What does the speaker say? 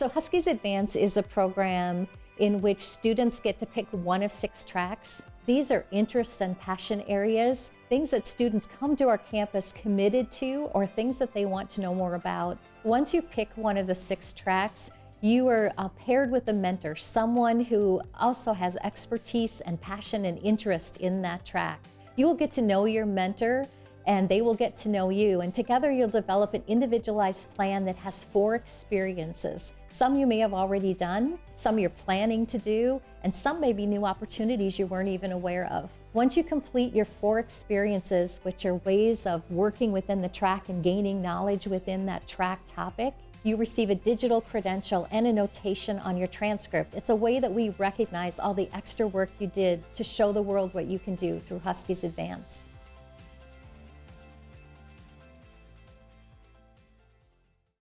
So Huskies Advance is a program in which students get to pick one of six tracks. These are interest and passion areas, things that students come to our campus committed to or things that they want to know more about. Once you pick one of the six tracks, you are uh, paired with a mentor, someone who also has expertise and passion and interest in that track. You will get to know your mentor and they will get to know you. And together you'll develop an individualized plan that has four experiences. Some you may have already done, some you're planning to do, and some may be new opportunities you weren't even aware of. Once you complete your four experiences, which are ways of working within the track and gaining knowledge within that track topic, you receive a digital credential and a notation on your transcript. It's a way that we recognize all the extra work you did to show the world what you can do through Huskies Advance.